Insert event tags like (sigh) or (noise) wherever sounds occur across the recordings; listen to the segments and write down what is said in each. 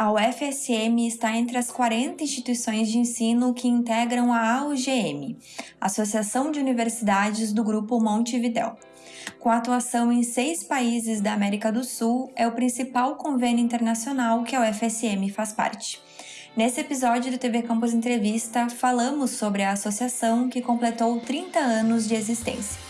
a UFSM está entre as 40 instituições de ensino que integram a AUGM, Associação de Universidades do Grupo Montevidéu. Com atuação em seis países da América do Sul, é o principal convênio internacional que a UFSM faz parte. Nesse episódio do TV Campus Entrevista, falamos sobre a associação que completou 30 anos de existência.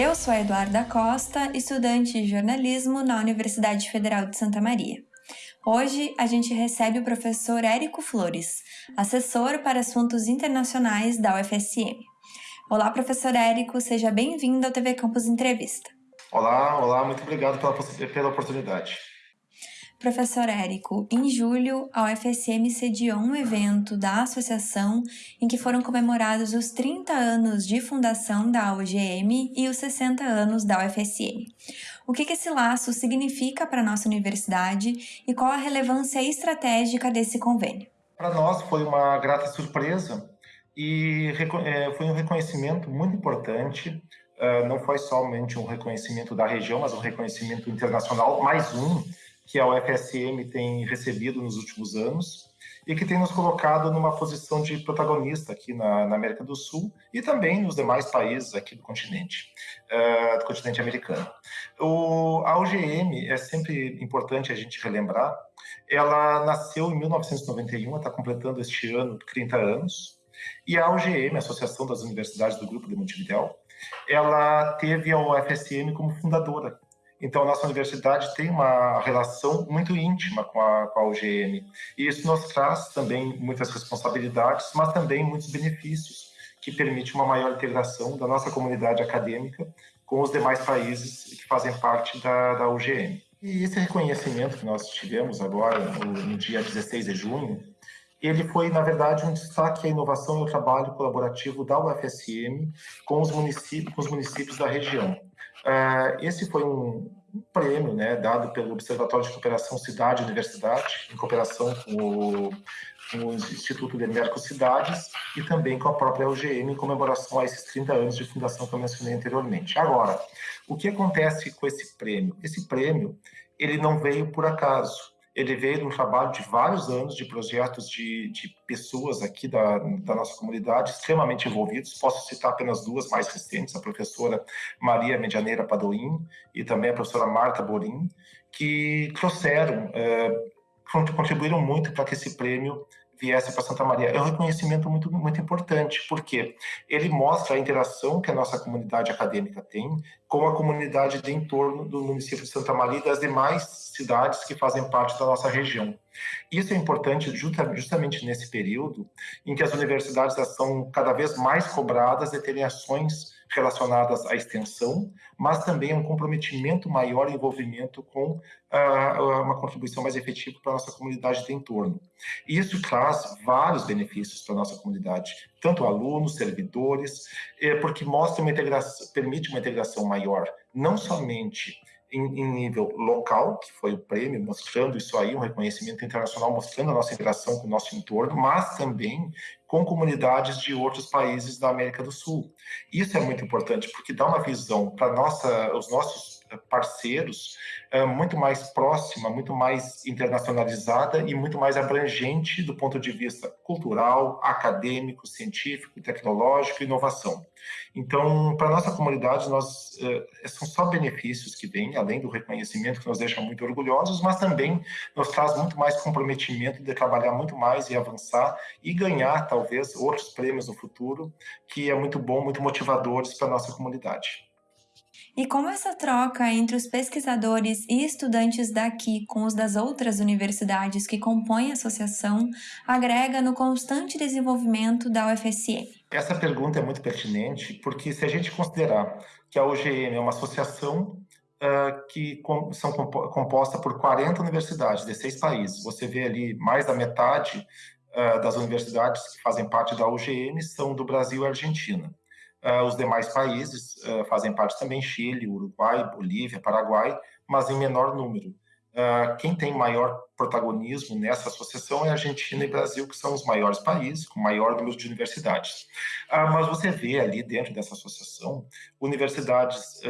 Eu sou a Eduarda Costa, estudante de jornalismo na Universidade Federal de Santa Maria. Hoje a gente recebe o professor Érico Flores, assessor para assuntos internacionais da UFSM. Olá, professor Érico, seja bem-vindo ao TV Campus Entrevista. Olá, olá, muito obrigado pela, pela oportunidade. Professor Érico, em julho, a UFSM sediou um evento da associação em que foram comemorados os 30 anos de fundação da UGM e os 60 anos da UFSM. O que, esse laço significa para a nossa universidade e qual a relevância estratégica desse convênio? Para nós foi uma grata surpresa e é, foi um reconhecimento muito importante. Ah, não foi somente um reconhecimento da região, mas um reconhecimento internacional, mais um que a UFSM tem recebido nos últimos anos e que tem nos colocado numa posição de protagonista aqui na, na América do Sul e também nos demais países aqui do continente, uh, do continente americano. O, a UGM é sempre importante a gente relembrar, ela nasceu em 1991, está completando este ano 30 anos, e a UGM, Associação das Universidades do Grupo de Montevideo, ela teve a UFSM como fundadora então, a nossa universidade tem uma relação muito íntima com a, com a UGM. E isso nos traz também muitas responsabilidades, mas também muitos benefícios, que permite uma maior integração da nossa comunidade acadêmica com os demais países que fazem parte da, da UGM. E esse reconhecimento que nós tivemos agora, no, no dia 16 de junho, ele foi, na verdade, um destaque à inovação e ao trabalho colaborativo da UFSM com os municípios, com os municípios da região. Uh, esse foi um, prêmio né, dado pelo Observatório de Cooperação Cidade Universidade, em cooperação com o, com o Instituto de Mercocidades e também com a própria UGM, em comemoração a esses 30 anos de fundação que eu mencionei anteriormente. Agora, o que acontece com esse prêmio? Esse prêmio ele não veio por acaso ele veio de um trabalho de vários anos de projetos de, de pessoas aqui da, da, nossa comunidade extremamente envolvidos. Posso citar apenas duas mais recentes, a professora Maria Medianeira Padoim e também a professora Marta Borim, que trouxeram, é, contribuíram muito para que esse prêmio viesse para Santa Maria. É um reconhecimento muito, muito importante, porque ele mostra a interação que a nossa comunidade acadêmica tem com a comunidade de entorno do município de Santa Maria e das demais cidades que fazem parte da nossa região. Isso é importante justamente nesse período em que as universidades são cada vez mais cobradas de terem ações relacionadas à extensão, mas também um comprometimento maior envolvimento com uh, uma contribuição mais efetiva para a nossa comunidade de entorno. E isso traz vários benefícios para a nossa comunidade, tanto alunos, servidores, eh, porque mostra uma integração, permite uma integração maior, não somente em, em, nível local, que foi o prêmio, mostrando isso aí, um reconhecimento internacional, mostrando a nossa interação com o nosso entorno, mas também com comunidades de outros países da América do Sul. Isso é muito importante, porque dá uma visão para os nossos parceiros é, muito mais próxima, muito mais internacionalizada e muito mais abrangente do ponto de vista cultural, acadêmico, científico, tecnológico e inovação. Então, para a nossa comunidade, nós, é, são só benefícios que vêm, além do reconhecimento que nos deixa muito orgulhosos, mas também nos traz muito mais comprometimento de trabalhar muito mais e avançar e ganhar, talvez, outros prêmios no futuro, que é muito bom, muito motivadores para a nossa comunidade. E como essa troca entre os pesquisadores e estudantes daqui com os das outras universidades que compõem a associação agrega no constante desenvolvimento da UFSM? Essa pergunta é muito pertinente, porque se a gente considerar que a UGM é uma associação uh, que com, são composta por 40 universidades de seis países, você vê ali mais da metade uh, das universidades que fazem parte da UGM são do Brasil e Argentina. Uh, os demais países uh, fazem parte também, Chile, Uruguai, Bolívia, Paraguai, mas em menor número. Uh, quem tem maior protagonismo nessa associação é Argentina e Brasil, que são os maiores países, com maior número de universidades. Mas você vê ali dentro dessa associação universidades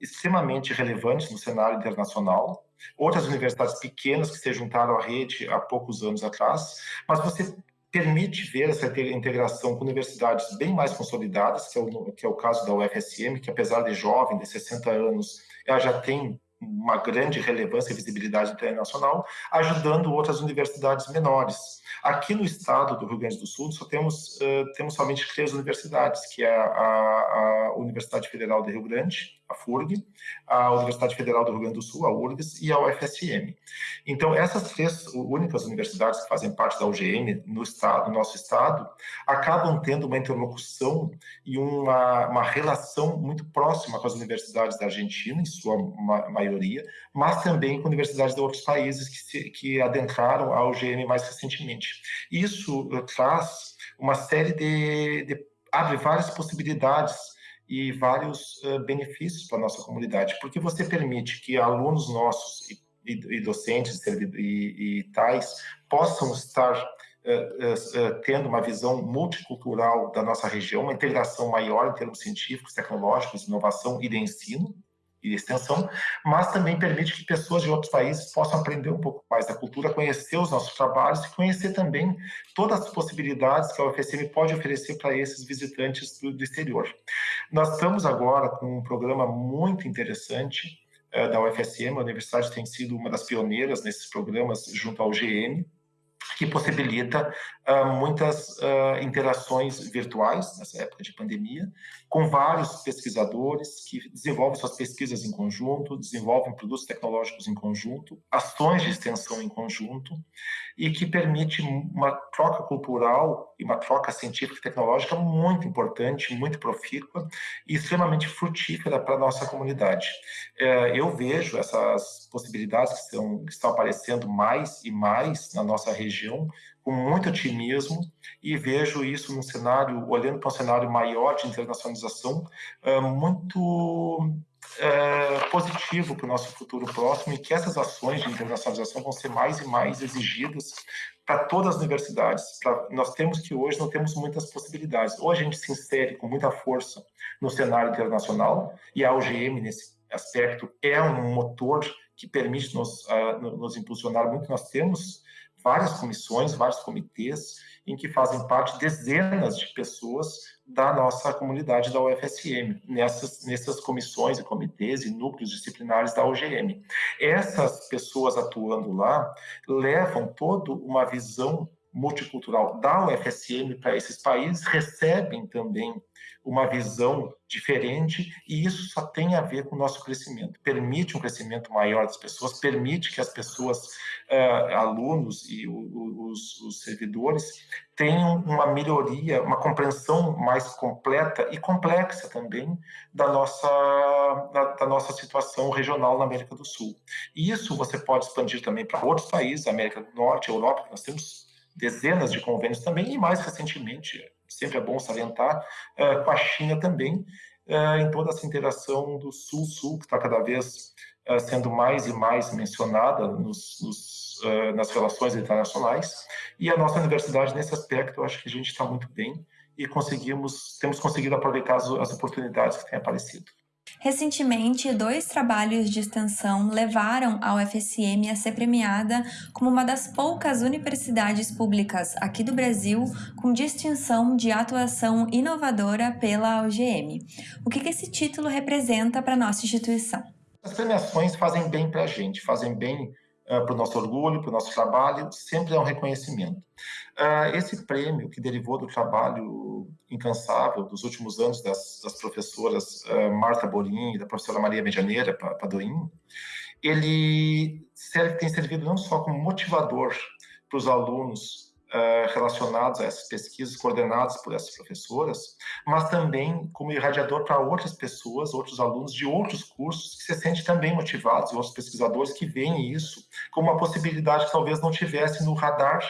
extremamente relevantes no cenário internacional, outras universidades pequenas que se juntaram à rede há poucos anos atrás, mas você permite ver essa integração com universidades bem mais consolidadas, que é o, que é o caso da UFSM, que apesar de jovem, de 60 anos, ela já tem uma grande relevância e visibilidade internacional, ajudando outras universidades menores. Aqui no estado do Rio Grande do Sul, só temos, uh, temos somente três universidades, que é a, a, Universidade Federal do Rio Grande, a FURG, a Universidade Federal do Rio Grande do Sul, a URGS, e a UFSM. Então, essas três únicas universidades que fazem parte da UGM no, estado, no nosso estado, acabam tendo uma interlocução e uma, uma relação muito próxima com as universidades da Argentina, em sua ma maioria, mas também com universidades de outros países que, se, que adentraram a UGM mais recentemente. Isso uh, traz uma série de, de abre várias possibilidades e vários uh, benefícios para a nossa comunidade, porque você permite que alunos nossos e, e, e docentes e, e, tais possam estar uh, uh, tendo uma visão multicultural da nossa região, uma integração maior em termos científicos, tecnológicos, inovação e de ensino, e extensão, mas também permite que pessoas de outros países possam aprender um pouco mais da cultura, conhecer os nossos trabalhos e conhecer também todas as possibilidades que a UFSM pode oferecer para esses visitantes do, do exterior. Nós estamos agora com um programa muito interessante uh, da UFSM, a universidade tem sido uma das pioneiras nesses programas junto ao GM, que possibilita uh, muitas uh, interações virtuais nessa época de pandemia, com vários pesquisadores que desenvolvem suas pesquisas em conjunto, desenvolvem produtos tecnológicos em conjunto, ações de extensão em conjunto, e que permite uma troca cultural e uma troca científica e tecnológica muito importante, muito profícua e extremamente frutífera para a nossa comunidade. É, eu vejo essas possibilidades que estão, que estão aparecendo mais e mais na nossa região com muito otimismo e vejo isso num cenário, olhando para um cenário maior de internacionalização, é, muito é, positivo para o nosso futuro próximo e que essas ações de internacionalização vão ser mais e mais exigidas para todas as universidades. Pra, nós temos que hoje não temos muitas possibilidades. Ou a gente se insere com muita força no cenário internacional e a UGM nesse aspecto é um motor que permite nos, uh, nos impulsionar muito. Nós temos várias comissões, vários comitês em que fazem parte dezenas de pessoas da nossa comunidade da UFSM, nessas, nessas comissões e comitês e núcleos disciplinares da UGM. Essas pessoas atuando lá levam toda uma visão multicultural da UFSM para esses países, recebem também uma visão diferente e isso só tem a ver com o nosso crescimento. Permite um crescimento maior das pessoas, permite que as pessoas, uh, alunos e o, os, os, servidores tenham uma melhoria, uma compreensão mais completa e complexa também da nossa, da, da nossa situação regional na América do Sul. E isso você pode expandir também para outros países, América do Norte, Europa, nós temos dezenas de convênios também, e mais recentemente, sempre é bom salientar, uh, com a China também, uh, em toda essa interação do Sul-Sul, que está cada vez uh, sendo mais e mais mencionada nos, nos, nas relações internacionais. E a nossa universidade, nesse aspecto, eu acho que a gente está muito bem e conseguimos, temos conseguido aproveitar as, as oportunidades que têm aparecido. Recentemente, dois trabalhos de extensão levaram a UFSM a ser premiada como uma das poucas universidades públicas aqui do Brasil com distinção de atuação inovadora pela UGM. O que esse título representa para a nossa instituição? As premiações fazem bem para a gente, fazem bem uh, para o nosso orgulho, para o nosso trabalho, sempre é um reconhecimento. Uh, esse prêmio, que derivou do trabalho incansável dos últimos anos das, das professoras uh, Marta Borim e da professora Maria Medianeira Padoim, ele serve, tem servido não só como motivador para os alunos Uh, relacionados a essas pesquisas coordenadas por essas professoras, mas também como irradiador para outras pessoas, outros alunos de outros cursos que se sentem também motivados, outros pesquisadores que veem isso como uma possibilidade que talvez não tivesse no radar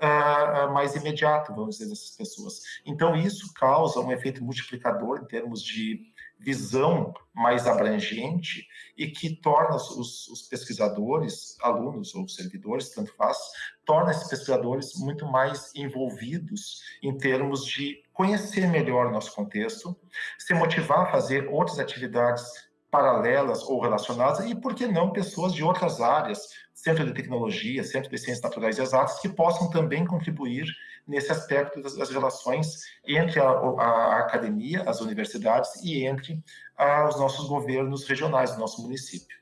uh, mais imediato, vamos dizer, dessas pessoas. Então, isso causa um efeito multiplicador em termos de visão mais abrangente e que torna os, os, pesquisadores, alunos ou servidores, tanto faz, torna esses pesquisadores muito mais envolvidos em termos de conhecer melhor o nosso contexto, se motivar a fazer outras atividades paralelas ou relacionadas e, por que não, pessoas de outras áreas, centro de tecnologia, centro de ciências naturais e exatas, que possam também contribuir nesse aspecto das, das relações entre a, a, academia, as universidades e entre a, os nossos governos regionais do nosso município.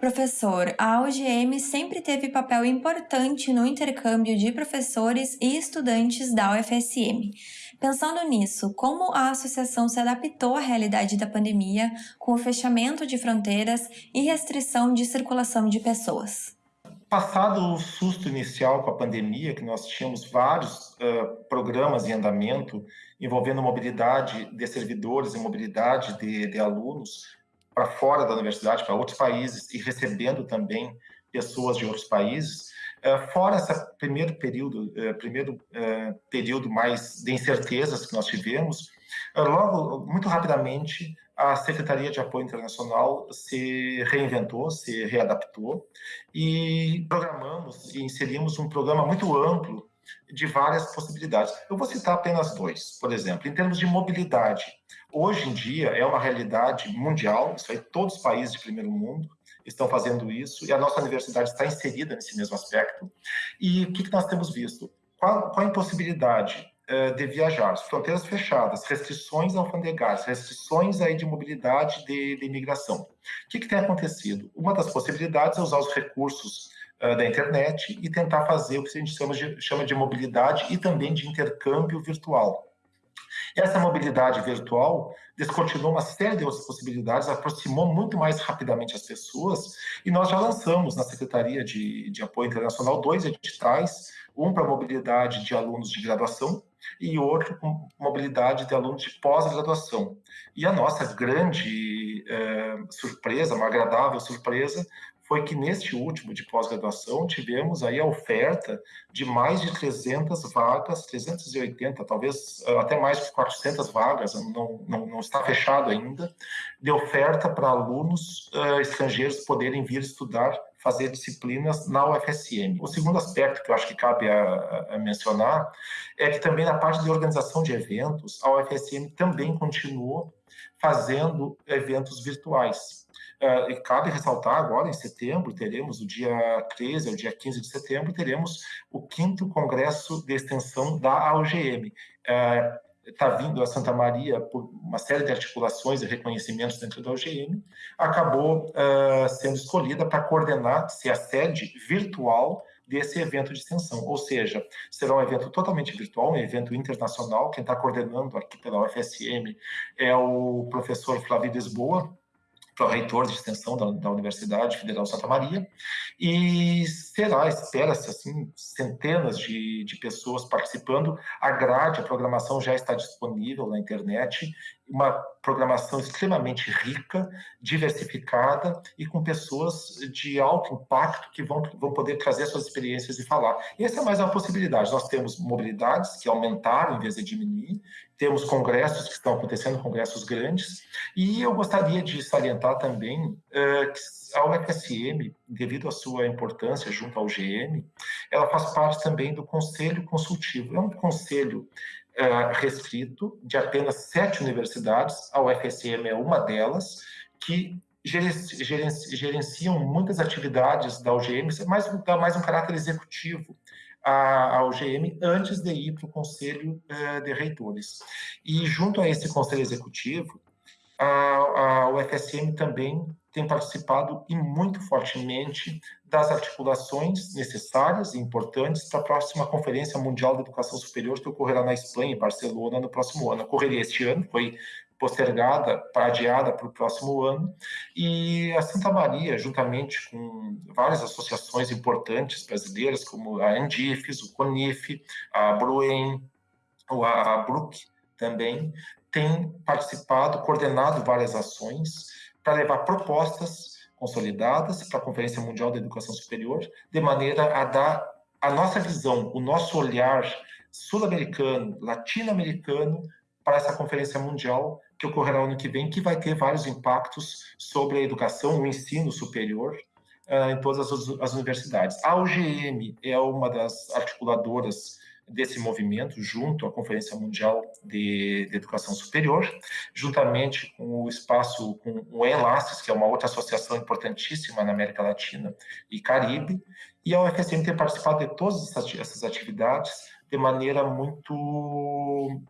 Professor, a UGM sempre teve papel importante no intercâmbio de professores e estudantes da UFSM. Pensando nisso, como a associação se adaptou à realidade da pandemia com o fechamento de fronteiras e restrição de circulação de pessoas? Passado o susto inicial com a pandemia, que nós tínhamos vários uh, programas em andamento envolvendo mobilidade de servidores e mobilidade de, de alunos para fora da universidade, para outros países, e recebendo também pessoas de outros países, fora esse primeiro período, uh, primeiro período mais de incertezas que nós tivemos, logo, muito rapidamente, a Secretaria de Apoio Internacional se reinventou, se readaptou e programamos e inserimos um programa muito amplo de várias possibilidades. Eu vou citar apenas dois, por exemplo, em termos de mobilidade. Hoje em dia é uma realidade mundial, isso aí todos os países de primeiro mundo estão fazendo isso e a nossa universidade está inserida nesse mesmo aspecto. E o que, que nós temos visto? Qual, qual a impossibilidade eh, de viajar, fronteiras fechadas, restrições alfandegárias, restrições aí de mobilidade de, de imigração. O que, que, tem acontecido? Uma das possibilidades é usar os recursos uh, da internet e tentar fazer o que a gente chama de, chama de mobilidade e também de intercâmbio virtual. Essa mobilidade virtual descortinou uma série de outras possibilidades, aproximou muito mais rapidamente as pessoas, e nós já lançamos na Secretaria de, de Apoio Internacional dois editais, um para mobilidade de alunos de graduação e outro com mobilidade de alunos de pós-graduação. E a nossa grande é, surpresa, uma agradável surpresa, foi que neste último de pós-graduação tivemos aí a oferta de mais de 300 vagas, 380, talvez eh, até mais de 400 vagas, não, não, não está fechado ainda, de oferta para alunos uh, estrangeiros poderem vir estudar fazer disciplinas na UFSM. O segundo aspecto que eu acho que cabe a, a, mencionar é que também na parte de organização de eventos, a UFSM também continuou fazendo eventos virtuais. Uh, e cabe ressaltar agora, em setembro, teremos o dia 13 ao dia 15 de setembro, teremos o quinto congresso de extensão da AUGM. Uh, está vindo a Santa Maria por uma série de articulações e reconhecimentos dentro da UGM, acabou uh, sendo escolhida para coordenar, ser a sede virtual desse evento de extensão, ou seja, será um evento totalmente virtual, um evento internacional, quem está coordenando aqui pela UFSM é o professor Flávio Lisboa, reitor de extensão da, da, Universidade Federal Santa Maria, e será, espera-se, assim, centenas de, de pessoas participando. A grade, a programação já está disponível na internet, uma programação extremamente rica, diversificada e com pessoas de alto impacto que vão, vão poder trazer suas experiências e falar. E essa é mais uma possibilidade. Nós temos mobilidades que aumentaram em vez de diminuir, temos congressos que estão acontecendo, congressos grandes, e eu gostaria de salientar também uh, que a UFSM, devido à sua importância junto ao GM, ela faz parte também do Conselho Consultivo. É um conselho uh, restrito de apenas sete universidades, a UFSM é uma delas, que gerenciam muitas atividades da UGM, mas dá mais um caráter executivo à, UGM antes de ir para o Conselho uh, de Reitores. E junto a esse Conselho Executivo, a UFSM também tem participado e muito fortemente das articulações necessárias e importantes para a próxima Conferência Mundial de Educação Superior que ocorrerá na Espanha, em Barcelona, no próximo ano. Ocorreria este ano, foi postergada, adiada para o próximo ano, e a Santa Maria, juntamente com várias associações importantes brasileiras, como a Andifes, o CONIF, a Bruen, a BRUC também, tem participado, coordenado várias ações para levar propostas consolidadas para a Conferência Mundial da Educação Superior, de maneira a dar a nossa visão, o nosso olhar sul-americano, latino-americano para essa conferência mundial que ocorrerá ano que vem, que vai ter vários impactos sobre a educação, o ensino superior uh, em todas as, as universidades. A UGM é uma das articuladoras desse movimento, junto à Conferência Mundial de, de, Educação Superior, juntamente com o espaço, com o ELASTES, que é uma outra associação importantíssima na América Latina e Caribe, e a UFSM tem participado de todas essas atividades de maneira muito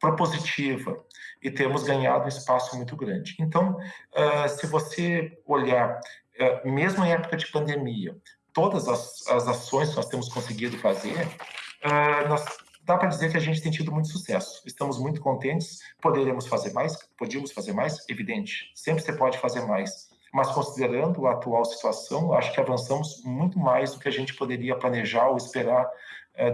propositiva e temos ganhado um espaço muito grande. Então, uh, se você olhar, uh, mesmo em época de pandemia, todas as, as ações que nós temos conseguido fazer, uh, nós, dá para dizer que a gente tem tido muito sucesso. Estamos muito contentes. Poderemos fazer mais? Podíamos fazer mais? Evidente. Sempre você pode fazer mais. Mas considerando a atual situação, acho que avançamos muito mais do que a gente poderia planejar ou esperar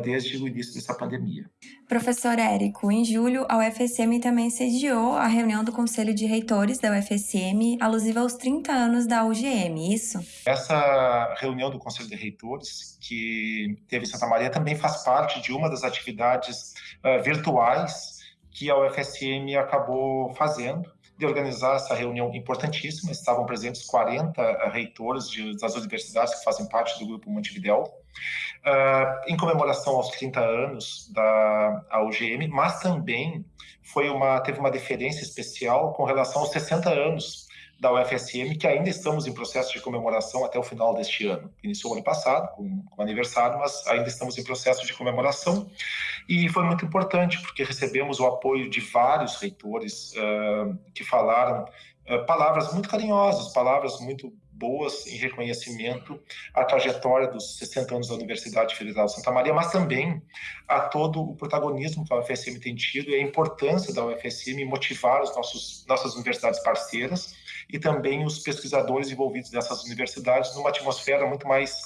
desde o início dessa pandemia. Professor Érico, em julho, a UFSM também sediou a reunião do Conselho de Reitores da UFSM, alusiva aos 30 anos da UGM, isso? Essa reunião do Conselho de Reitores, que teve em Santa Maria, também faz parte de uma das atividades uh, virtuais que a UFSM acabou fazendo de organizar essa reunião importantíssima. Estavam presentes 40 reitores de, das universidades que fazem parte do Grupo Montevideo, uh, em comemoração aos 30 anos da UGM, mas também foi uma, teve uma deferência especial com relação aos 60 anos da UFSM, que ainda estamos em processo de comemoração até o final deste ano. Iniciou ano passado, com aniversário, mas ainda estamos em processo de comemoração. E foi muito importante, porque recebemos o apoio de vários reitores uh, que falaram uh, palavras muito carinhosas, palavras muito boas em reconhecimento à trajetória dos 60 anos da Universidade Federal de Santa Maria, mas também a todo o protagonismo que a UFSM tem tido e a importância da UFSM motivar os nossos nossas universidades parceiras e também os pesquisadores envolvidos nessas universidades numa atmosfera muito mais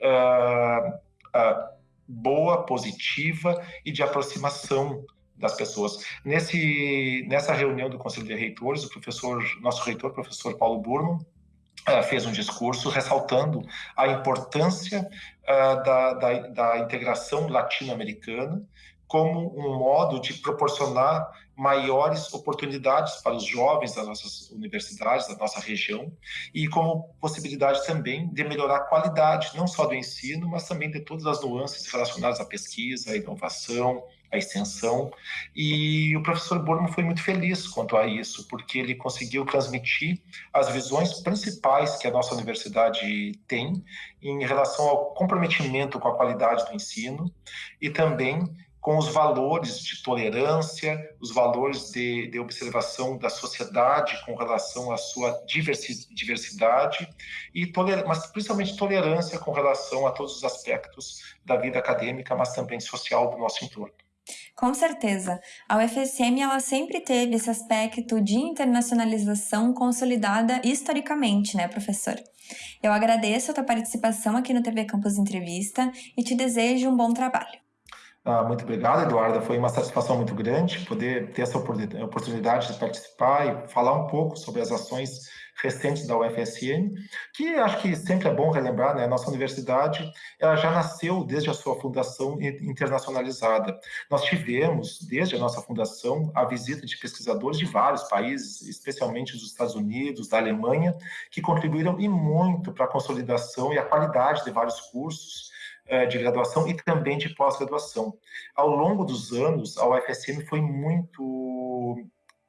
uh, uh, boa, positiva e de aproximação das pessoas. Nesse, nessa reunião do Conselho de Reitores, o professor, nosso reitor, professor Paulo Burman, fez um discurso ressaltando a importância uh, da, da, da integração latino-americana como um modo de proporcionar maiores oportunidades para os jovens das nossas universidades, da nossa região, e como possibilidade também de melhorar a qualidade, não só do ensino, mas também de todas as nuances relacionadas à pesquisa, à inovação, à extensão. E o professor Burmo foi muito feliz quanto a isso, porque ele conseguiu transmitir as visões principais que a nossa universidade tem em relação ao comprometimento com a qualidade do ensino e também com os valores de tolerância, os valores de, de observação da sociedade com relação à sua diversidade, e toler, mas principalmente tolerância com relação a todos os aspectos da vida acadêmica, mas também social do nosso entorno. Com certeza. A UFSM ela sempre teve esse aspecto de internacionalização consolidada historicamente, né, professor? Eu agradeço a tua participação aqui no TV Campus Entrevista e te desejo um bom trabalho. Ah, muito obrigado, Eduarda. Foi uma satisfação muito grande poder ter essa oportunidade de participar e falar um pouco sobre as ações recentes da UFSM, que acho que sempre é bom relembrar, né? A nossa universidade ela já nasceu desde a sua fundação internacionalizada. Nós tivemos, desde a nossa fundação, a visita de pesquisadores de vários países, especialmente dos Estados Unidos, da Alemanha, que contribuíram e muito para a consolidação e a qualidade de vários cursos eh, de graduação e também de pós-graduação. Ao longo dos anos, a UFSM foi muito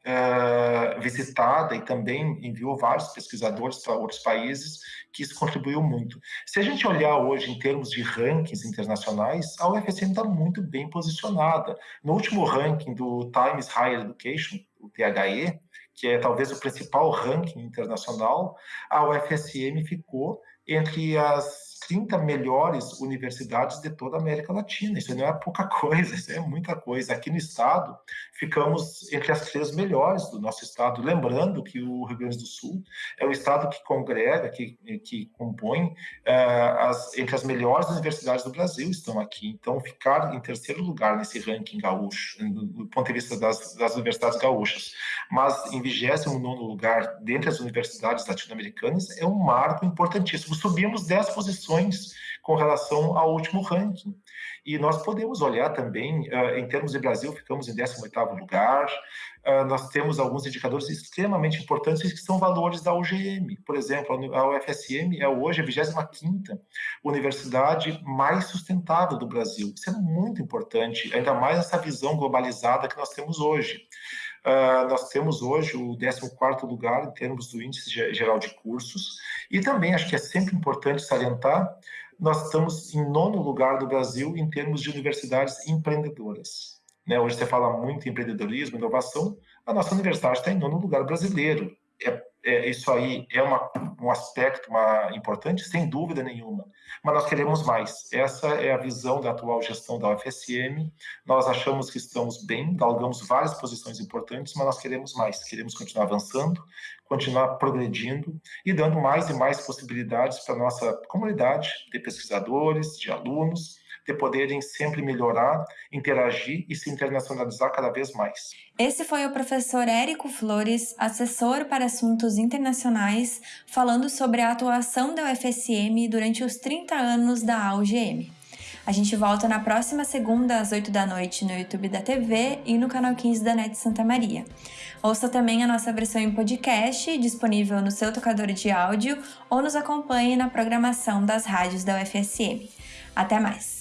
uh, visitada e também enviou vários pesquisadores para outros países, que isso contribuiu muito. Se a gente olhar hoje em termos de rankings internacionais, a UFSM está muito bem posicionada. No último ranking do Times Higher Education, o THE, que é talvez o principal ranking internacional, a UFSM ficou entre as 30 melhores universidades de toda a América Latina. Isso não é pouca (laughs) coisa, isso é muita coisa. Aqui no estado, ficamos entre as três melhores do nosso estado. Lembrando que o Rio Grande do Sul é o estado que congrega, que, que compõe uh, as, entre as melhores universidades do Brasil estão aqui. Então, ficar em terceiro lugar nesse ranking gaúcho, do, ponto de vista das, das universidades gaúchas, mas em 29 lugar dentre as universidades latino-americanas, é um marco importantíssimo. Subimos 10 posições com relação ao último ranking. E nós podemos olhar também, uh, em termos de Brasil, ficamos em 18º lugar, uh, nós temos alguns indicadores extremamente importantes que são valores da UGM. Por exemplo, a UFSM é hoje a 25ª universidade mais sustentável do Brasil. Isso é muito importante, ainda mais essa visão globalizada que nós temos hoje. Uh, nós temos hoje o 14º lugar em termos do índice geral de cursos, e também acho que é sempre importante salientar nós estamos em nono lugar do Brasil em termos de universidades empreendedoras. Né? Hoje você fala muito em empreendedorismo, inovação, a nossa universidade está em nono lugar brasileiro. É, é, isso aí é uma, um aspecto uma, importante, sem dúvida nenhuma, mas nós queremos mais. Essa é a visão da atual gestão da UFSM. Nós achamos que estamos bem, galgamos várias posições importantes, mas nós queremos mais. Queremos continuar avançando, continuar progredindo e dando mais e mais possibilidades para a nossa comunidade de pesquisadores, de alunos, de poderem sempre melhorar, interagir e se internacionalizar cada vez mais. Esse foi o professor Érico Flores, assessor para assuntos internacionais, falando sobre a atuação da UFSM durante os 30 anos da AUGM. A gente volta na próxima segunda, às 8 da noite, no YouTube da TV e no canal 15 da NET Santa Maria. Ouça também a nossa versão em podcast, disponível no seu tocador de áudio, ou nos acompanhe na programação das rádios da UFSM. Até mais!